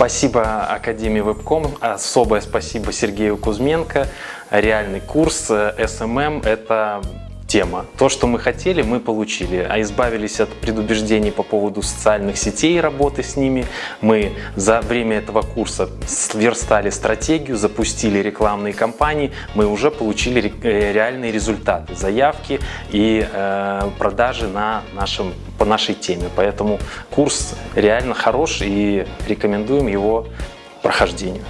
Спасибо Академии Вебком, особое спасибо Сергею Кузьменко. Реальный курс SMM – это тема. То, что мы хотели, мы получили. А избавились от предубеждений по поводу социальных сетей и работы с ними. Мы за время этого курса сверстали стратегию, запустили рекламные кампании. Мы уже получили э, реальные результаты, заявки и э, продажи на нашем, по нашей теме. Поэтому курс реально хорош и рекомендуем его прохождению.